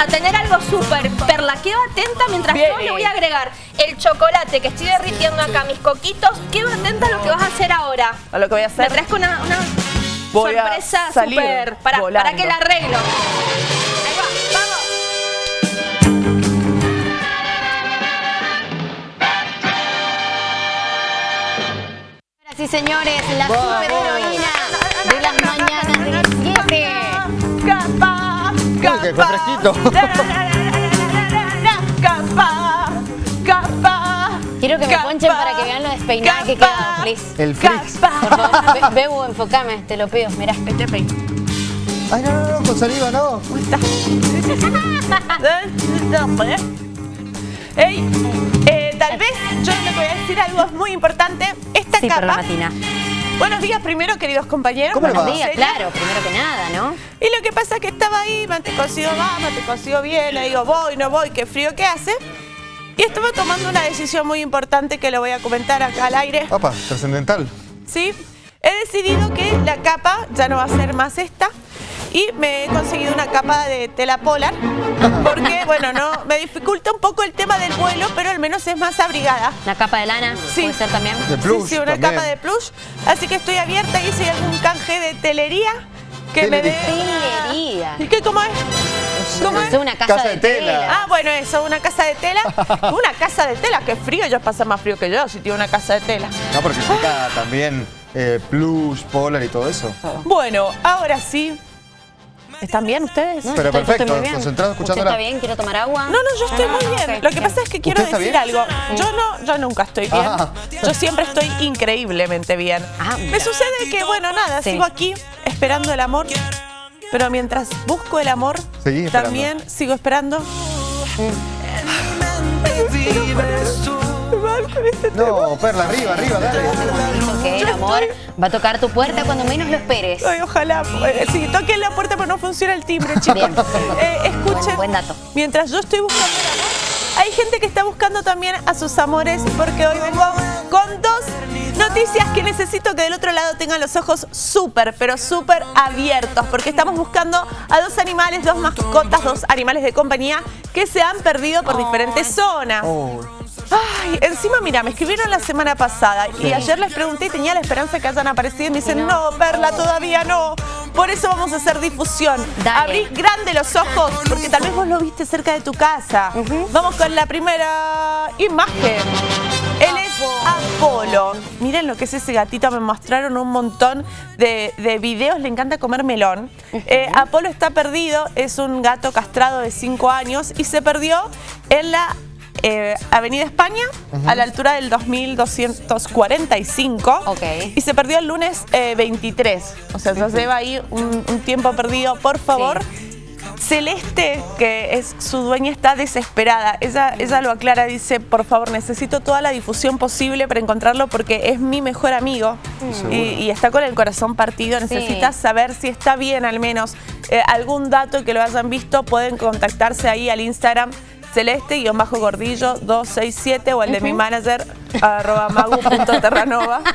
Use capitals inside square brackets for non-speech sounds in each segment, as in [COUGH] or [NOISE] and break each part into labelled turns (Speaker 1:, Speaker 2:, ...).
Speaker 1: a tener algo súper. Perla, quedo atenta mientras
Speaker 2: Bien.
Speaker 1: yo le voy a agregar el chocolate que estoy derritiendo acá, mis coquitos. Quedo atenta a lo que vas a hacer ahora.
Speaker 2: A lo que voy a
Speaker 1: Me
Speaker 2: hacer.
Speaker 1: traes con una, una
Speaker 2: Voy
Speaker 1: sorpresa súper. Para, para que la arreglo. Ahí va, vamos.
Speaker 3: Y señores, la superheroína de las mañanas de 17.
Speaker 2: Capa,
Speaker 4: Uy, que fue fresquito.
Speaker 2: Capa, capa.
Speaker 3: Quiero que me
Speaker 2: capa,
Speaker 3: ponchen para que vean lo despeinada que queda, please.
Speaker 4: El Flix.
Speaker 3: Por favor, Be- Bebu, enfocame, te lo pido, mirá.
Speaker 2: Este peino.
Speaker 4: Ay, no, no, no, con saliva no. [LAUGHS]
Speaker 2: Ey, eh, tal vez yo le voy a decir algo muy importante. Esta
Speaker 3: Sí,
Speaker 2: capa. Buenos días primero, queridos compañeros.
Speaker 4: ¿Cómo le
Speaker 3: Buenos días, claro, primero que nada, ¿no?
Speaker 2: Y lo que pasa es que estaba ahí, mate cocido va, mate cocido viene, digo, voy, no voy, qué frío que hace. Y estaba tomando una decisión muy importante que lo voy a comentar acá al aire.
Speaker 4: Papa, trascendental.
Speaker 2: ¿sí? He decidido que la capa ya no va a ser más esta y me he conseguido una capa de tela polar porque, bueno, no me dificulta un poco el tema del vuelo, pero al menos es más abrigada.
Speaker 3: La capa de lana,
Speaker 2: Sí.
Speaker 3: puede ser también.
Speaker 4: De plush
Speaker 2: sí, sí, una
Speaker 4: también.
Speaker 2: capa de plush. Así que estoy abierta y si hay algún canje de telería que me dé...
Speaker 3: Telería.
Speaker 2: ¿Y qué cómo es? ¿Cómo es?
Speaker 3: Una casa,
Speaker 4: Casa
Speaker 3: de
Speaker 4: de tela.
Speaker 3: tela.
Speaker 2: Ah, bueno, eso, una casa de tela. [LAUGHS] Una casa de tela, qué frío, ellos pasan más frío que yo si tiene una casa de tela.
Speaker 4: No, porque implica también eh, plush, polar y todo eso.
Speaker 2: Bueno, ahora sí. ¿Están bien ustedes?
Speaker 3: No,
Speaker 4: Pero
Speaker 3: yo estoy- yo
Speaker 4: perfecto,
Speaker 3: estoy muy bien.
Speaker 4: concentrado
Speaker 3: ¿Usted
Speaker 4: escuchándola.
Speaker 3: está bien? ¿Quiero tomar agua?
Speaker 2: No, no, yo estoy
Speaker 3: Ah,
Speaker 2: muy bien. Lo que
Speaker 3: bien.
Speaker 2: pasa es que quiero
Speaker 4: ¿Usted
Speaker 2: decir
Speaker 4: bien?
Speaker 2: algo. Yo no, yo nunca estoy bien.
Speaker 4: Ah.
Speaker 2: Yo siempre estoy increíblemente bien.
Speaker 3: Ah,
Speaker 2: Me sucede que, bueno, nada,
Speaker 3: Sí.
Speaker 2: sigo aquí esperando el amor. Pero mientras busco el amor,
Speaker 4: Seguí esperando.
Speaker 2: también sigo esperando.
Speaker 4: No, Perla, arriba, arriba, dale.
Speaker 3: Dijo que el amor va a tocar tu puerta cuando menos lo esperes.
Speaker 2: Ay, ojalá. eh, Sí, toquen la puerta, pero no funciona el timbre, chicos.
Speaker 3: Bien.
Speaker 2: Eh, escuchen.
Speaker 3: Buen- buen dato.
Speaker 2: Mientras yo estoy buscando el amor, hay gente que está buscando también a sus amores, porque hoy vengo con dos noticias que necesito que del otro lado tengan los ojos súper, pero súper abiertos, porque estamos buscando a dos animales, dos mascotas, dos animales de compañía que se han perdido por diferentes zonas.
Speaker 4: Oh,
Speaker 2: Ay, encima, mira, me escribieron la semana pasada y ayer les pregunté y tenía la esperanza que hayan aparecido y me dicen, no, Perla, todavía no. Por eso vamos a hacer difusión.
Speaker 3: Dale.
Speaker 2: Abrís grande los ojos, porque tal vez vos lo viste cerca de tu casa. Vamos con la primera imagen. Él es Apolo. Miren lo que es ese gatito, me mostraron un montón de, de videos, le encanta comer melón. Eh, Apolo está perdido, es un gato castrado de 5 años y se perdió en la eh, Avenida España, a la altura del 2245.
Speaker 3: Ok.
Speaker 2: Y se perdió el lunes eh, 23. O sea, ya lleva ahí un, un tiempo perdido. Por favor, Celeste, que es su dueña, está desesperada. Ella, ella lo aclara, dice, por favor, necesito toda la difusión posible para encontrarlo porque es mi mejor amigo y, y está con el corazón partido. Necesita saber si está bien al menos. Eh, algún dato que lo hayan visto, pueden contactarse ahí al Instagram celeste-gordillo 267 o el de mi manager arroba magu.terranova. [LAUGHS]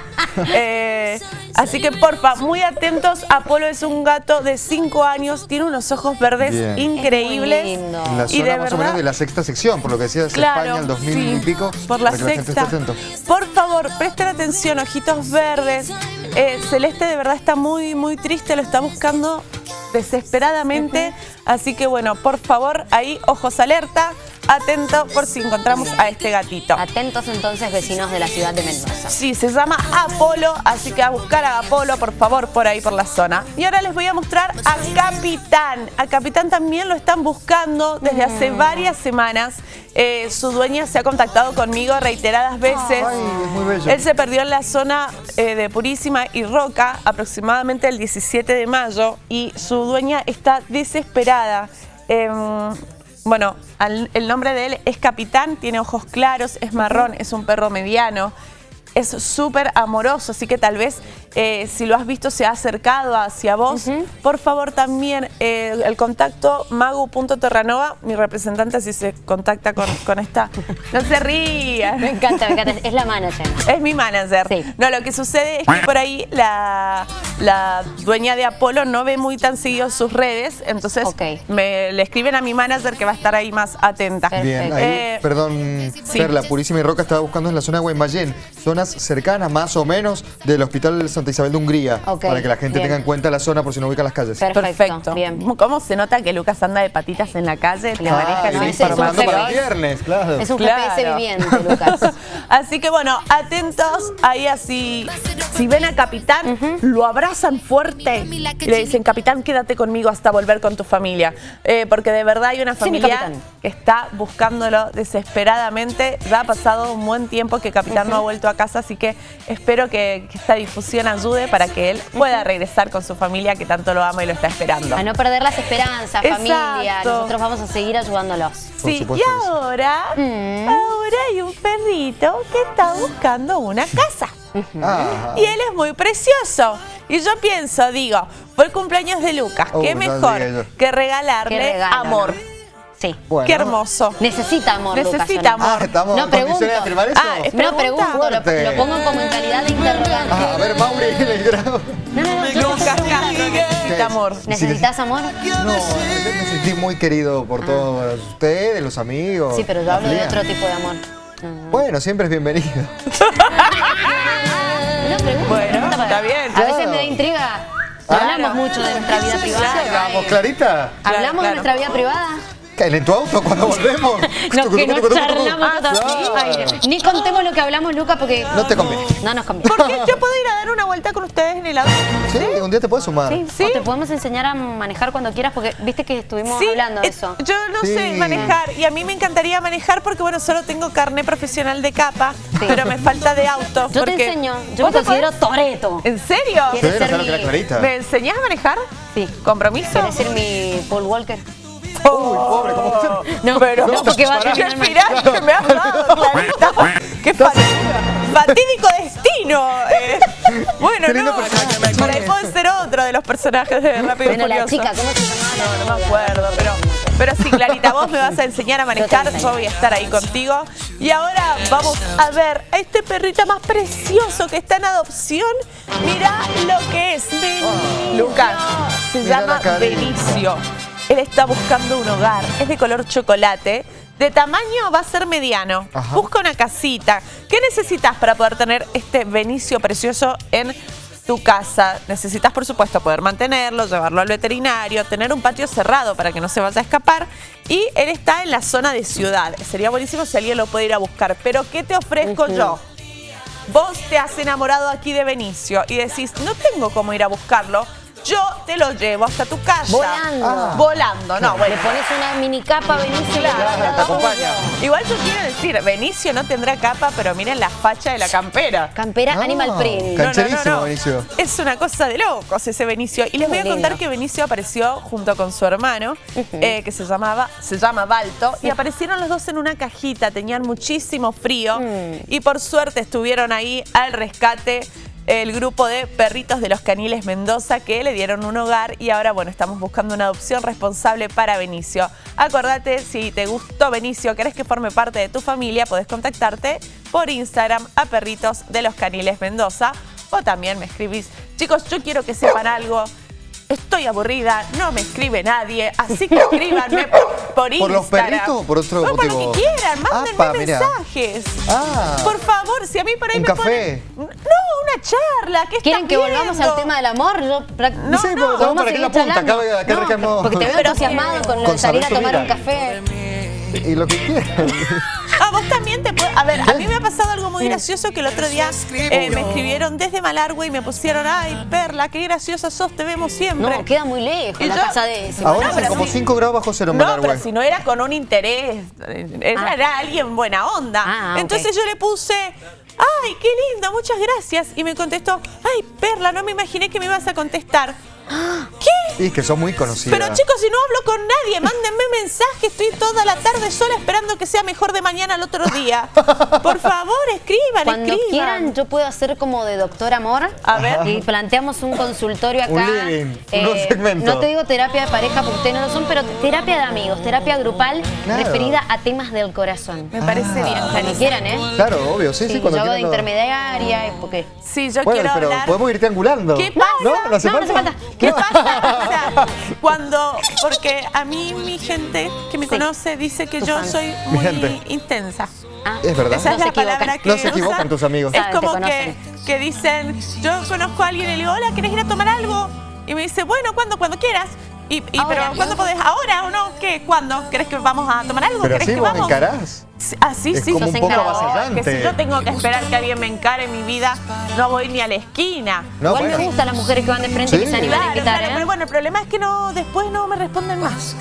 Speaker 2: Eh, así que porfa, muy atentos. Apolo es un gato de 5 años, tiene unos ojos verdes
Speaker 4: Bien.
Speaker 2: increíbles.
Speaker 3: Es muy lindo.
Speaker 4: en la
Speaker 2: Y de
Speaker 4: más o menos
Speaker 2: verdad-
Speaker 4: de la sexta sección, por lo que decías
Speaker 2: Claro,
Speaker 4: España, el 2000
Speaker 2: sí,
Speaker 4: y pico.
Speaker 2: Por la sexta. Por favor, presten atención, ojitos verdes. Eh, Celeste de verdad está muy, muy triste, lo está buscando desesperadamente. Así que bueno, por favor, ahí ojos alerta, atento por si encontramos a este gatito.
Speaker 3: Atentos entonces, vecinos de la ciudad de Mendoza.
Speaker 2: Sí, se llama Apolo, así que a buscar a Apolo, por favor, por ahí, por la zona. Y ahora les voy a mostrar a Capitán. A Capitán también lo están buscando desde hace varias semanas. Eh, su dueña se ha contactado conmigo reiteradas veces.
Speaker 4: Ay, es muy bello.
Speaker 2: Él se perdió en la zona eh, de Purísima y Roca aproximadamente el 17 de mayo y su dueña está desesperada. Em, bueno, el nombre de él es Capitán, tiene ojos claros, es marrón, es un perro mediano. Es súper amoroso, así que tal vez eh, si lo has visto se ha acercado hacia vos. Por favor también eh, el contacto magu.terranova, mi representante si se contacta con, con esta... No se rían.
Speaker 3: Me encanta, me encanta. Es la manager.
Speaker 2: Es mi manager.
Speaker 3: Sí.
Speaker 2: No, lo que sucede es que por ahí la, la dueña de Apolo no ve muy tan seguido sus redes, entonces me, le escriben a mi manager que va a estar ahí más atenta.
Speaker 4: Bien, ahí,
Speaker 2: Eh,
Speaker 4: perdón,
Speaker 2: sí.
Speaker 4: Perla, Purísima y Roca estaba buscando en la zona de Guaymallén, zonas cercanas más o menos del Hospital Santa Isabel de Hungría, para que la gente
Speaker 3: bien.
Speaker 4: tenga en cuenta la zona por si no ubica las calles.
Speaker 3: Perfecto,
Speaker 2: Perfecto.
Speaker 3: bien.
Speaker 2: ¿Cómo se nota que Lucas anda de patitas en la calle?
Speaker 3: Ah,
Speaker 2: maneja
Speaker 3: ese es
Speaker 4: para viernes, claro.
Speaker 3: Es un
Speaker 2: Claro.
Speaker 3: GPS viviente, [LAUGHS] Lucas.
Speaker 2: Así que bueno, atentos, ahí así, si ven a Capitán, lo abrazan fuerte y le dicen, Capitán, quédate conmigo hasta volver con tu familia. Eh, porque de verdad hay una familia que está buscándolo desesperadamente. Ya ha pasado un buen tiempo que Capitán no ha vuelto a casa, así que espero que, que esta difusión ayude para que él pueda regresar con su familia que tanto lo ama y lo está esperando.
Speaker 3: A no perder las esperanzas, familia.
Speaker 2: Exacto.
Speaker 3: Nosotros vamos a seguir ayudándolos.
Speaker 4: Por
Speaker 2: Sí, y ahora,
Speaker 3: Mm.
Speaker 2: ahora hay un perrito que está buscando una casa.
Speaker 4: Ah,
Speaker 2: Y él es muy precioso. Y yo pienso, digo, fue el cumpleaños de Lucas.
Speaker 4: Oh,
Speaker 2: qué mejor que regalarle
Speaker 3: Qué regalo,
Speaker 2: amor.
Speaker 3: ¿no? Sí.
Speaker 4: bueno.
Speaker 2: Qué hermoso.
Speaker 3: Necesita amor,
Speaker 2: Necesita amor.
Speaker 4: Ah, estamos
Speaker 3: No,
Speaker 4: en condiciones de
Speaker 3: pregunto.
Speaker 4: afirmar eso.
Speaker 2: Ah, es-
Speaker 3: No pregunto, lo, pongo como en calidad de interrogante.
Speaker 4: Ah, a ver, Mauri, le grabo.
Speaker 3: No, no, no, yo-
Speaker 2: Lucas necesita amor.
Speaker 3: ¿Necesitas amor?
Speaker 4: No, yo me sentí muy querido por todos ustedes, los amigos.
Speaker 3: Sí, pero yo hablo de otro tipo de amor.
Speaker 4: Bueno, siempre es bienvenido. [LAUGHS]
Speaker 3: No, pregunto,
Speaker 2: Bueno, está bien.
Speaker 3: A veces me da intriga.
Speaker 2: Claro.
Speaker 3: Hablamos mucho de nuestra vida privada.
Speaker 4: Vamos, Clarita.
Speaker 3: ¿Hablamos
Speaker 2: Claro.
Speaker 3: de nuestra vida privada?
Speaker 4: ¿En en tu auto cuando volvemos?
Speaker 3: No, que no charlamos
Speaker 4: Ah,
Speaker 3: Ni contemos lo que hablamos, Luca, porque
Speaker 4: No te conviene.
Speaker 3: no nos conviene.
Speaker 2: ¿Por qué [LAUGHS] yo puedo ir a dar una vuelta con ustedes en el auto?
Speaker 4: Sí, un día te puedes sumar.
Speaker 3: Sí,
Speaker 2: Sí.
Speaker 3: O te podemos enseñar a manejar cuando quieras, porque viste que estuvimos
Speaker 2: Sí,
Speaker 3: hablando de
Speaker 2: eh,
Speaker 3: eso.
Speaker 2: Yo no
Speaker 4: Sí.
Speaker 2: sé manejar y a mí me encantaría manejar porque, bueno, solo tengo carné profesional de capa,
Speaker 3: Sí.
Speaker 2: pero me falta de auto.
Speaker 3: Yo te
Speaker 2: porque-
Speaker 3: enseño, yo
Speaker 2: ¿Vos
Speaker 3: me considero
Speaker 2: podés-
Speaker 3: Toreto.
Speaker 2: ¿En serio?
Speaker 3: ¿Quieres ser.
Speaker 2: ¿Me enseñás a manejar?
Speaker 3: Sí.
Speaker 2: ¿Compromiso?
Speaker 3: ¿Quieres ser mi Paul Walker?
Speaker 4: Uy, pobre, ¿cómo se-
Speaker 3: No,
Speaker 2: Pero
Speaker 3: no, porque va a terminar mal.
Speaker 2: final que me has dado, Clarita. Qué fa- fatídico destino. eh. Bueno, no, por ahí puede ser otro de los personajes de Rápido y
Speaker 3: la
Speaker 2: Furioso.
Speaker 3: chica, ¿cómo se llamaba?
Speaker 2: No, no me acuerdo, pero, pero sí, Clarita, vos me vas a enseñar a manejar, yo voy a estar ahí contigo. Y ahora vamos a ver a este perrito más precioso que está en adopción. Mirá lo que es. Lucas, se llama. Benicio. Él está buscando un hogar, es de color chocolate. De tamaño va a ser mediano.
Speaker 4: Ajá.
Speaker 2: Busca una casita. ¿Qué necesitas para poder tener este Benicio precioso en tu casa? Necesitas, por supuesto, poder mantenerlo, llevarlo al veterinario, tener un patio cerrado para que no se vaya a escapar. Y él está en la zona de ciudad. Sería buenísimo si alguien lo puede ir a buscar. Pero ¿qué te ofrezco yo? Vos te has enamorado aquí de Benicio y decís, no tengo cómo ir a buscarlo. Yo te lo llevo hasta tu casa.
Speaker 3: Volando.
Speaker 4: Ah.
Speaker 2: Volando, no, bueno.
Speaker 3: Le pones una mini capa, Benicio, y
Speaker 2: Claro,
Speaker 3: la
Speaker 4: te
Speaker 3: vas a
Speaker 4: acompaña.
Speaker 2: Igual yo quiero decir, Benicio no tendrá capa, pero miren la facha de la campera.
Speaker 3: Campera
Speaker 4: No.
Speaker 3: Animal Print.
Speaker 4: Can- Cancherísimo, Benicio.
Speaker 2: Es una cosa de locos ese Benicio. Y les voy a contar que Benicio apareció junto con su hermano, eh, que se llamaba, se llama Balto, y aparecieron los dos en una cajita, tenían muchísimo frío,
Speaker 3: Mm.
Speaker 2: y por suerte estuvieron ahí al rescate el grupo de perritos de los caniles Mendoza que le dieron un hogar y ahora bueno estamos buscando una adopción responsable para Benicio. Acordate si te gustó Benicio, querés que forme parte de tu familia, podés contactarte por Instagram a perritos de los caniles Mendoza o también me escribís, chicos yo quiero que sepan algo. Estoy aburrida, no me escribe nadie, así que escríbanme [LAUGHS] por Instagram.
Speaker 4: ¿Por los perritos o por otro
Speaker 2: No, por lo que quieran, mándenme
Speaker 4: Apa,
Speaker 2: mensajes.
Speaker 4: Ah.
Speaker 2: Por favor, si a mí por ahí
Speaker 4: ¿Un
Speaker 2: me
Speaker 4: café?
Speaker 2: ponen- No, charla. ¿Qué
Speaker 3: ¿Quieren
Speaker 2: estás
Speaker 3: que volvamos
Speaker 2: viendo?
Speaker 3: al tema del amor? Yo
Speaker 2: No,
Speaker 4: Sí,
Speaker 2: no,
Speaker 3: ¿Podemos
Speaker 4: ¿para qué la punta? Acá,
Speaker 3: charlando?
Speaker 4: acá.
Speaker 3: Porque te veo entusiasmado con lo de
Speaker 4: Con
Speaker 3: salir a tomar un café.
Speaker 4: Y lo que quieran.
Speaker 2: A vos también te puede... A ver, a mí me ha pasado algo muy gracioso que el otro día eh, me escribieron desde Malargüe y me pusieron, ay, Perla, qué graciosa sos, te vemos siempre.
Speaker 3: No, queda muy lejos
Speaker 2: Y
Speaker 3: la
Speaker 2: yo-
Speaker 3: casa de ese.
Speaker 4: Ahora
Speaker 2: No,
Speaker 4: son como
Speaker 2: sí.
Speaker 4: 5 grados bajo cero en
Speaker 2: No,
Speaker 4: Malargüe.
Speaker 2: pero si no era con un interés, era,
Speaker 3: Ah.
Speaker 2: era alguien buena onda.
Speaker 3: Ah.
Speaker 2: Entonces yo le puse, ay, qué lindo, muchas gracias. Y me contestó, ay, Perla, no me imaginé que me ibas a contestar.
Speaker 4: Y que son muy conocidas.
Speaker 2: Pero chicos, si no hablo con nadie, mándenme [LAUGHS] mensaje. Estoy toda la tarde sola esperando que sea mejor de mañana al otro día. Por favor, escriban,
Speaker 3: Cuando
Speaker 2: escriban.
Speaker 3: quieran, yo puedo hacer como de doctor amor.
Speaker 2: A ver.
Speaker 3: Y planteamos un consultorio acá.
Speaker 4: Un living, un nuevo segmento.
Speaker 3: No te digo terapia de pareja porque ustedes no lo son, pero terapia de amigos, terapia grupal
Speaker 4: Claro.
Speaker 3: referida a temas del corazón.
Speaker 2: Me parece bien,
Speaker 3: Cuando quieran, ¿eh?
Speaker 4: Claro, obvio, sí, sí,
Speaker 3: Sí,
Speaker 4: cuando
Speaker 3: yo hago de
Speaker 4: lo-
Speaker 3: intermediaria, porque
Speaker 2: Sí, yo
Speaker 4: Bueno,
Speaker 2: quiero
Speaker 4: pero
Speaker 2: hablar.
Speaker 4: podemos ir triangulando.
Speaker 2: ¿Qué pasa?
Speaker 4: ¿No? ¿No hace
Speaker 3: No, no hace
Speaker 4: falta?
Speaker 2: ¿Qué pasa? O sea, cuando, porque a mí mi gente que me
Speaker 3: Sí.
Speaker 2: conoce dice que yo
Speaker 3: fans.
Speaker 2: soy
Speaker 4: Mi
Speaker 2: muy
Speaker 4: gente.
Speaker 2: intensa.
Speaker 3: Ah,
Speaker 4: Es verdad.
Speaker 2: Esa
Speaker 3: No
Speaker 2: es
Speaker 3: se
Speaker 2: la palabra que
Speaker 4: No se equivocan tus amigos.
Speaker 2: Es
Speaker 3: Saben, te
Speaker 2: como que,
Speaker 3: conocen.
Speaker 2: que dicen, yo conozco a alguien y le digo, hola, ¿querés ir a tomar algo? Y me dice, bueno, ¿cuándo? Cuando quieras. Y, y, pero. ¿cuándo podés? ¿Ahora o no? ¿Qué? ¿Cuándo? ¿Querés que vamos a tomar algo?
Speaker 4: Pero
Speaker 2: ¿Querés
Speaker 4: así
Speaker 2: que
Speaker 4: vos
Speaker 2: vamos?
Speaker 4: encarás.
Speaker 2: Sí, Así
Speaker 4: Es
Speaker 2: sí.
Speaker 4: como
Speaker 3: un
Speaker 2: Yo
Speaker 3: poco
Speaker 4: avasallante.
Speaker 2: Que si yo tengo que esperar que alguien me encare en mi vida, no voy ni a la esquina.
Speaker 4: No,
Speaker 3: Igual
Speaker 4: bueno.
Speaker 3: me gustan las mujeres que van de frente que
Speaker 4: Sí.
Speaker 3: se animan a
Speaker 2: Claro,
Speaker 3: invitar,
Speaker 2: claro,
Speaker 3: ¿eh?
Speaker 2: pero bueno, el problema es que no después no me responden más.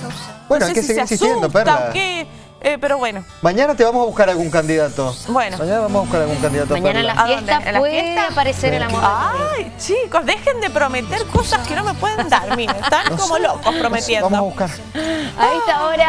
Speaker 4: Bueno,
Speaker 2: No
Speaker 4: hay
Speaker 2: sé
Speaker 4: que
Speaker 2: si
Speaker 4: seguir
Speaker 2: se
Speaker 4: insistiendo, Perla.
Speaker 2: eh, pero bueno.
Speaker 4: Mañana te vamos a buscar algún candidato.
Speaker 2: Bueno.
Speaker 4: Mañana vamos a buscar algún candidato.
Speaker 3: Mañana en la
Speaker 2: ¿A
Speaker 3: fiesta
Speaker 2: ¿En la
Speaker 3: puede
Speaker 2: fiesta?
Speaker 3: aparecer el amor.
Speaker 2: Ay, chicos, dejen de prometer cosas que no me pueden dar. Miren, están
Speaker 4: No
Speaker 2: como
Speaker 4: sé,
Speaker 2: locos
Speaker 4: no sé,
Speaker 2: prometiendo.
Speaker 4: Vamos a buscar.
Speaker 3: A esta hora